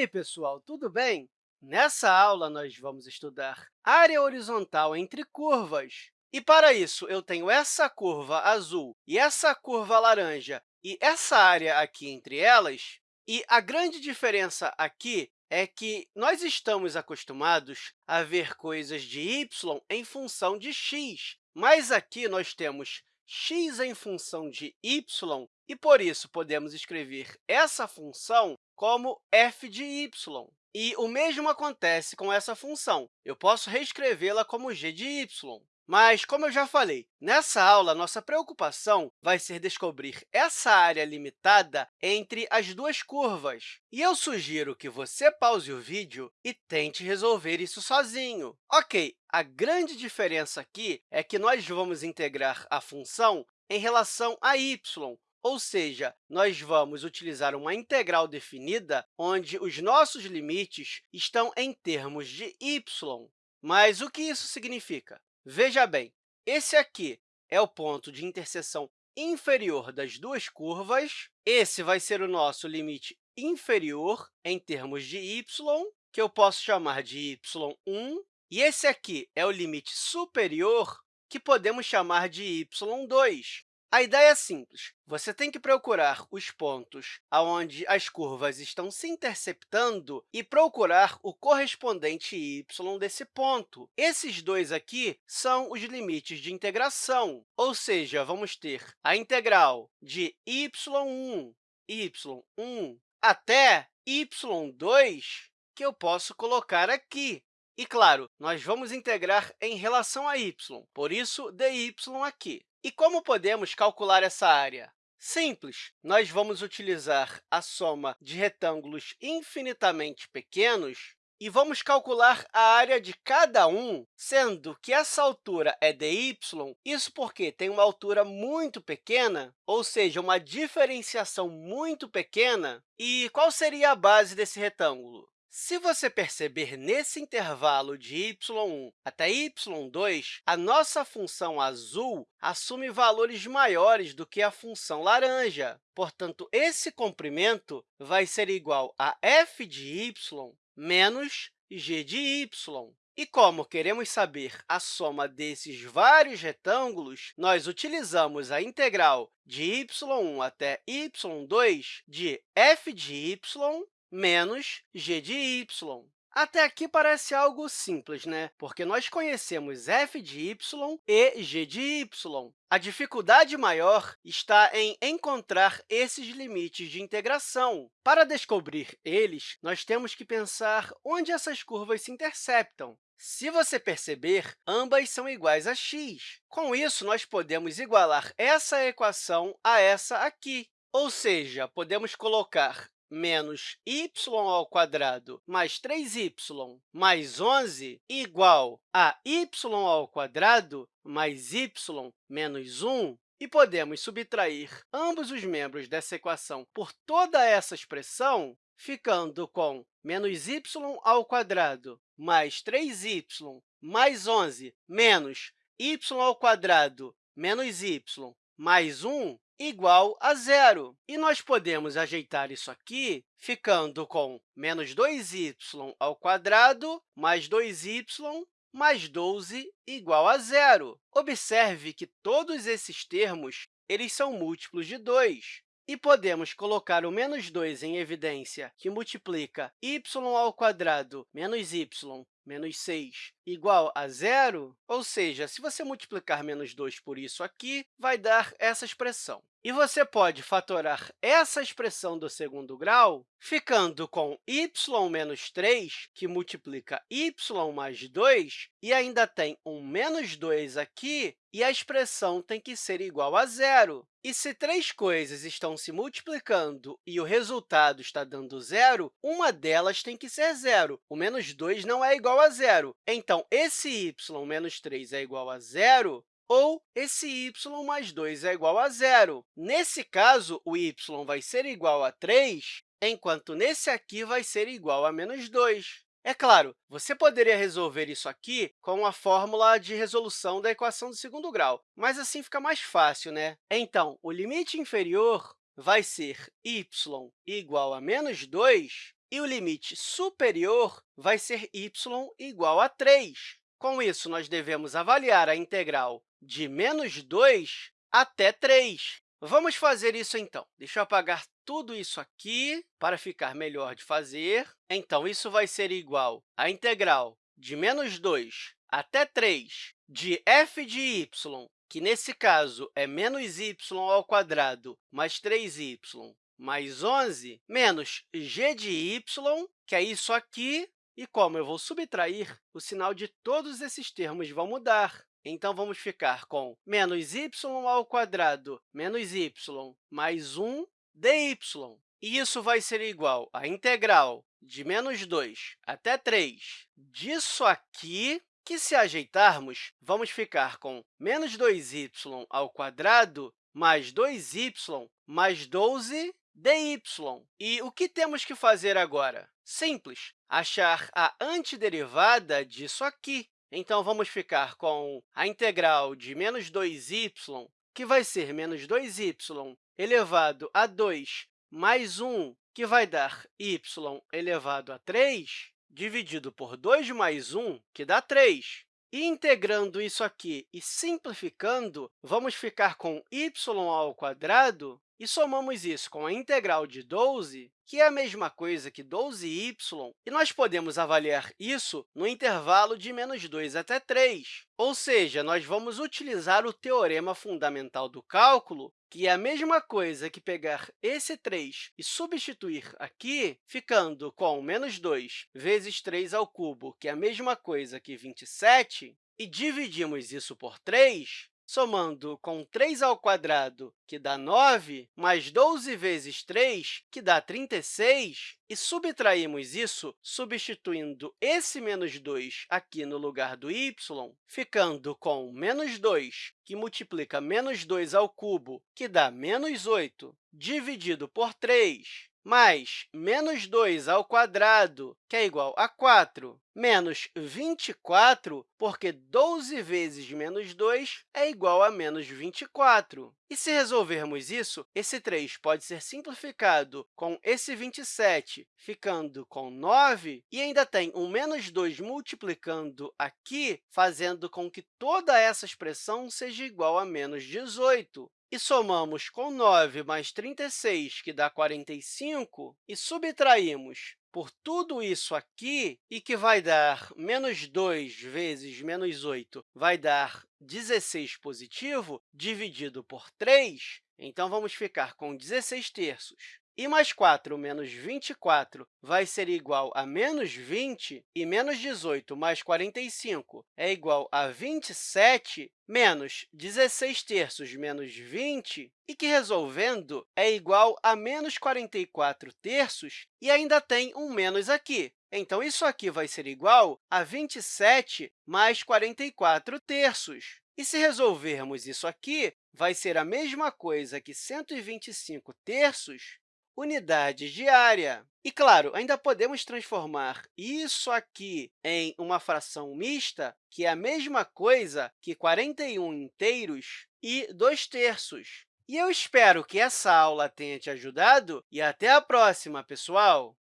aí, pessoal, tudo bem? Nessa aula, nós vamos estudar área horizontal entre curvas. E, para isso, eu tenho essa curva azul e essa curva laranja e essa área aqui entre elas. E a grande diferença aqui é que nós estamos acostumados a ver coisas de y em função de x, mas aqui nós temos x em função de y, e, por isso, podemos escrever essa função como f de y. E o mesmo acontece com essa função. Eu posso reescrevê-la como g de y. Mas, como eu já falei, nessa aula, nossa preocupação vai ser descobrir essa área limitada entre as duas curvas. E eu sugiro que você pause o vídeo e tente resolver isso sozinho. Ok, a grande diferença aqui é que nós vamos integrar a função em relação a y, ou seja, nós vamos utilizar uma integral definida onde os nossos limites estão em termos de y. Mas o que isso significa? Veja bem, esse aqui é o ponto de interseção inferior das duas curvas. Esse vai ser o nosso limite inferior em termos de y, que eu posso chamar de y1. E esse aqui é o limite superior, que podemos chamar de y2. A ideia é simples. Você tem que procurar os pontos onde as curvas estão se interceptando e procurar o correspondente y desse ponto. Esses dois aqui são os limites de integração, ou seja, vamos ter a integral de y1, y1 até y2, que eu posso colocar aqui. E, claro, nós vamos integrar em relação a y, por isso, dy aqui. E como podemos calcular essa área? Simples, nós vamos utilizar a soma de retângulos infinitamente pequenos e vamos calcular a área de cada um, sendo que essa altura é dy, isso porque tem uma altura muito pequena, ou seja, uma diferenciação muito pequena. E qual seria a base desse retângulo? Se você perceber nesse intervalo de y1 até y2, a nossa função azul assume valores maiores do que a função laranja. Portanto, esse comprimento vai ser igual a f de y menos g de y. E como queremos saber a soma desses vários retângulos, nós utilizamos a integral de y1 até y2 de f de y menos g de y. Até aqui parece algo simples, né? porque nós conhecemos f de y e g de y. A dificuldade maior está em encontrar esses limites de integração. Para descobrir eles, nós temos que pensar onde essas curvas se interceptam. Se você perceber, ambas são iguais a x. Com isso, nós podemos igualar essa equação a essa aqui. Ou seja, podemos colocar menos y mais 3y mais 11 igual a y mais y menos 1, e podemos subtrair ambos os membros dessa equação por toda essa expressão, ficando com menos y mais 3y mais 11 menos y menos y mais 1 igual a zero. E nós podemos ajeitar isso aqui ficando com menos 2y ao quadrado mais 2y mais 12 igual a zero. Observe que todos esses termos eles são múltiplos de 2. E podemos colocar o menos 2 em evidência, que multiplica y menos y menos 6 igual a zero, ou seja, se você multiplicar menos 2 por isso aqui, vai dar essa expressão. E você pode fatorar essa expressão do segundo grau ficando com y menos 3, que multiplica y mais 2, e ainda tem um menos 2 aqui, e a expressão tem que ser igual a zero. E se três coisas estão se multiplicando e o resultado está dando zero, uma delas tem que ser zero. O menos 2 não é igual a zero. Então, esse y menos 3 é igual a zero, ou esse y mais 2 é igual a zero. Nesse caso, o y vai ser igual a 3, enquanto nesse aqui vai ser igual a menos 2. É claro, você poderia resolver isso aqui com a fórmula de resolução da equação do segundo grau, mas assim fica mais fácil, né? Então, o limite inferior vai ser y igual a menos 2 e o limite superior vai ser y igual a 3. Com isso, nós devemos avaliar a integral de menos 2 até 3. Vamos fazer isso, então. Deixa eu apagar tudo isso aqui para ficar melhor de fazer. Então, isso vai ser igual à integral de menos 2 até 3 de f de y, que, nesse caso, é menos y ao quadrado mais 3y mais 11, menos g de y, que é isso aqui, e como eu vou subtrair, o sinal de todos esses termos vão mudar. Então, vamos ficar com menos y ao quadrado menos y mais 1 dy. E isso vai ser igual à integral de menos 2 até 3 disso aqui, que, se ajeitarmos, vamos ficar com menos 2y ao quadrado mais 2y mais 12 dy. E o que temos que fazer agora? Simples, achar a antiderivada disso aqui. Então, vamos ficar com a integral de menos 2y, que vai ser menos 2y elevado a 2 mais 1, que vai dar y elevado a 3, dividido por 2 mais 1, que dá 3. E integrando isso aqui e simplificando, vamos ficar com y ao quadrado e somamos isso com a integral de 12, que é a mesma coisa que 12y, e nós podemos avaliar isso no intervalo de menos 2 até 3. Ou seja, nós vamos utilizar o teorema fundamental do cálculo, que é a mesma coisa que pegar esse 3 e substituir aqui, ficando com menos 2 vezes 3 ao cubo, que é a mesma coisa que 27, e dividimos isso por 3, somando com 3 ao quadrado, que dá 9, mais 12 vezes 3, que dá 36, e subtraímos isso substituindo esse menos 2 aqui no lugar do y, ficando com menos 2, que multiplica menos 2 ao cubo, que dá menos 8, dividido por 3, mais menos 2 ao quadrado, que é igual a 4, menos 24, porque 12 vezes menos 2 é igual a menos 24. E se resolvermos isso, esse 3 pode ser simplificado com esse 27, ficando com 9, e ainda tem um menos 2 multiplicando aqui, fazendo com que toda essa expressão seja igual a menos 18 e somamos com 9 mais 36, que dá 45, e subtraímos por tudo isso aqui, e que vai dar menos 2 vezes menos 8, vai dar 16 positivo, dividido por 3, então, vamos ficar com 16 terços. E mais 4 menos 24 vai ser igual a menos 20, e menos 18 mais 45 é igual a 27, menos 16 terços menos 20, e que, resolvendo, é igual a menos 44 terços, e ainda tem um menos aqui. Então, isso aqui vai ser igual a 27 mais 44 terços. E se resolvermos isso aqui, vai ser a mesma coisa que 125 terços unidades de área. E, claro, ainda podemos transformar isso aqui em uma fração mista, que é a mesma coisa que 41 inteiros e 2 terços. E eu espero que essa aula tenha te ajudado e até a próxima, pessoal!